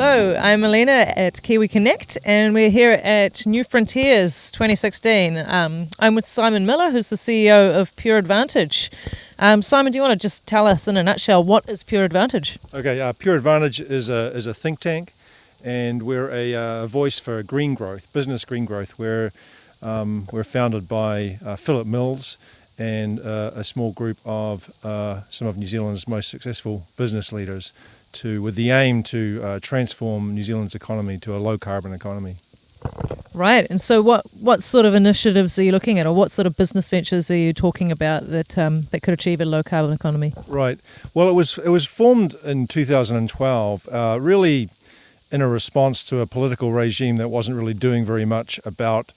Hello, I'm Elena at Kiwi Connect, and we're here at New Frontiers 2016. Um, I'm with Simon Miller, who's the CEO of Pure Advantage. Um, Simon, do you want to just tell us in a nutshell what is Pure Advantage? Okay, uh, Pure Advantage is a, is a think tank, and we're a uh, voice for green growth, business green growth. We're, um, we're founded by uh, Philip Mills and uh, a small group of uh, some of New Zealand's most successful business leaders to, with the aim to uh, transform New Zealand's economy to a low carbon economy. Right, and so what, what sort of initiatives are you looking at, or what sort of business ventures are you talking about that um, that could achieve a low carbon economy? Right. Well, it was it was formed in 2012, uh, really in a response to a political regime that wasn't really doing very much about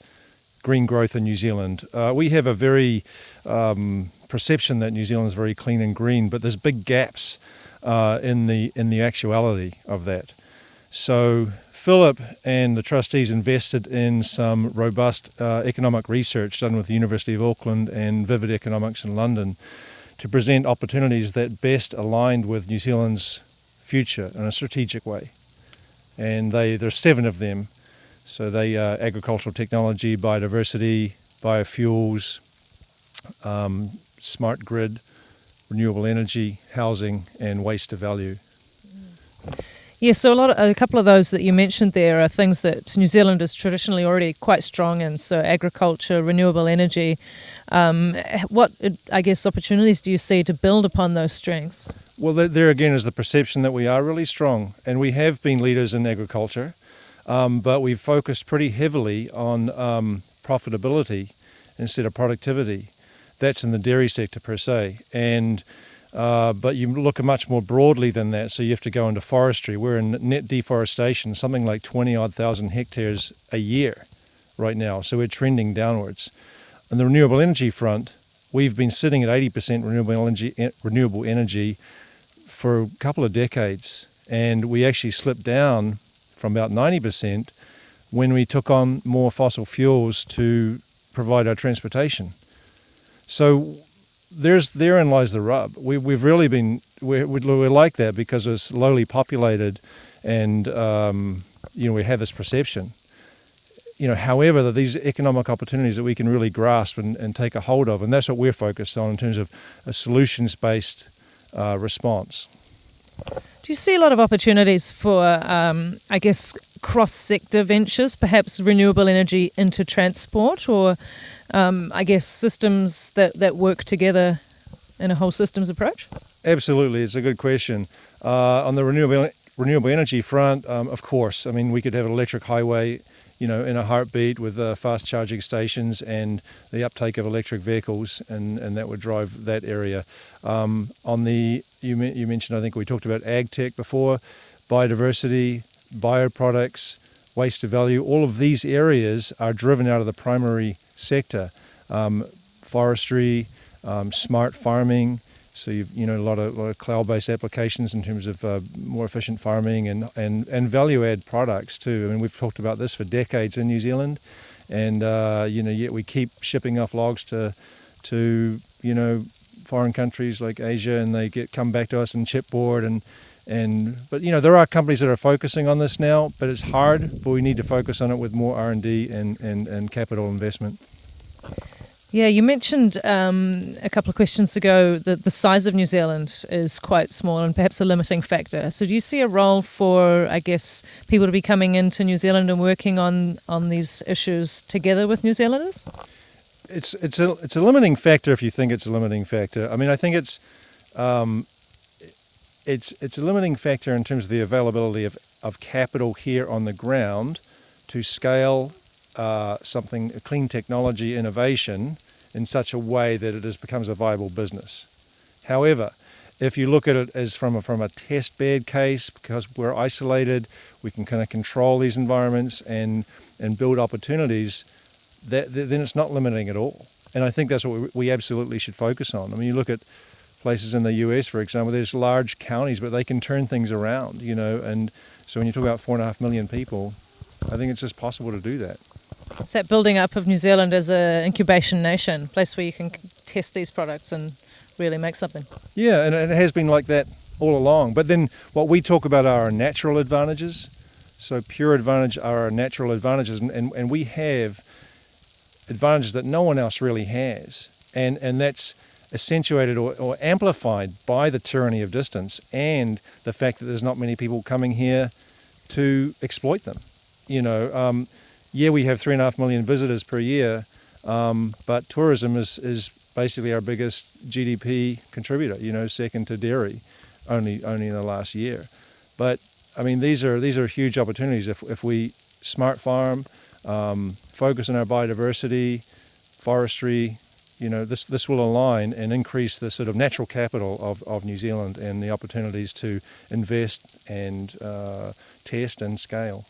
green growth in New Zealand. Uh, we have a very um, perception that New Zealand is very clean and green, but there's big gaps uh, in the in the actuality of that. So Philip and the trustees invested in some robust uh, economic research done with the University of Auckland and Vivid Economics in London to present opportunities that best aligned with New Zealand's future in a strategic way. And they there's seven of them. So they uh, agricultural technology, biodiversity, biofuels, um, smart grid, renewable energy, housing, and waste to value. Yeah, so a lot, of, a couple of those that you mentioned there are things that New Zealand is traditionally already quite strong in. So agriculture, renewable energy. Um, what, I guess, opportunities do you see to build upon those strengths? Well, there again is the perception that we are really strong, and we have been leaders in agriculture, um, but we've focused pretty heavily on um, profitability instead of productivity that's in the dairy sector per se. And uh, but you look much more broadly than that, so you have to go into forestry. We're in net deforestation, something like 20 odd thousand hectares a year right now, so we're trending downwards. On the renewable energy front, we've been sitting at 80% renewable energy, renewable energy for a couple of decades, and we actually slipped down from about 90% when we took on more fossil fuels to provide our transportation. So there's therein lies the rub. We, we've really been we're, we're like that because it's lowly populated, and um, you know we have this perception. You know, however, that these economic opportunities that we can really grasp and, and take a hold of, and that's what we're focused on in terms of a solutions-based uh, response. Do you see a lot of opportunities for, um, I guess, cross-sector ventures, perhaps renewable energy into transport, or um, I guess, systems that, that work together in a whole systems approach? Absolutely, it's a good question. Uh, on the renewable renewable energy front, um, of course, I mean we could have an electric highway, you know, in a heartbeat with uh, fast charging stations and the uptake of electric vehicles, and, and that would drive that area. Um, on the you you mentioned, I think we talked about ag tech before, biodiversity, bioproducts, waste to value. All of these areas are driven out of the primary sector. Um, forestry, um, smart farming, so you've, you know, a lot of, lot of cloud-based applications in terms of uh, more efficient farming and, and, and value-add products too. I mean, we've talked about this for decades in New Zealand, and uh, you know, yet we keep shipping off logs to, to you know, foreign countries like Asia, and they get come back to us in chipboard and and but you know there are companies that are focusing on this now, but it's hard. But we need to focus on it with more R and D and and capital investment. Yeah, you mentioned um, a couple of questions ago that the size of New Zealand is quite small and perhaps a limiting factor. So, do you see a role for, I guess, people to be coming into New Zealand and working on, on these issues together with New Zealanders? It's it's a it's a limiting factor if you think it's a limiting factor. I mean, I think it's um, it's it's a limiting factor in terms of the availability of, of capital here on the ground to scale uh, something, a clean technology innovation in such a way that it is, becomes a viable business. However, if you look at it as from a, from a test bed case, because we're isolated, we can kind of control these environments and, and build opportunities, that, then it's not limiting at all. And I think that's what we, we absolutely should focus on. I mean, you look at places in the US, for example, there's large counties, but they can turn things around, you know, and so when you talk about four and a half million people, I think it's just possible to do that. It's that building up of New Zealand as an incubation nation, place where you can test these products and really make something. Yeah, and it has been like that all along. But then what we talk about are our natural advantages. So pure advantage are our natural advantages, and, and, and we have advantages that no one else really has, and and that's accentuated or, or amplified by the tyranny of distance and the fact that there's not many people coming here to exploit them. You know, um, yeah, we have three and a half million visitors per year, um, but tourism is, is basically our biggest GDP contributor. You know, second to dairy, only only in the last year. But I mean, these are these are huge opportunities if if we smart farm, um, focus on our biodiversity, forestry. You know, this this will align and increase the sort of natural capital of, of New Zealand and the opportunities to invest and uh, test and scale.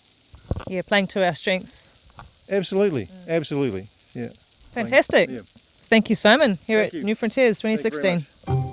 Yeah, playing to our strengths. Absolutely, absolutely. Yeah. Fantastic. Yeah. Thank you, Simon, here Thank at you. New Frontiers Thank you very 2016. much.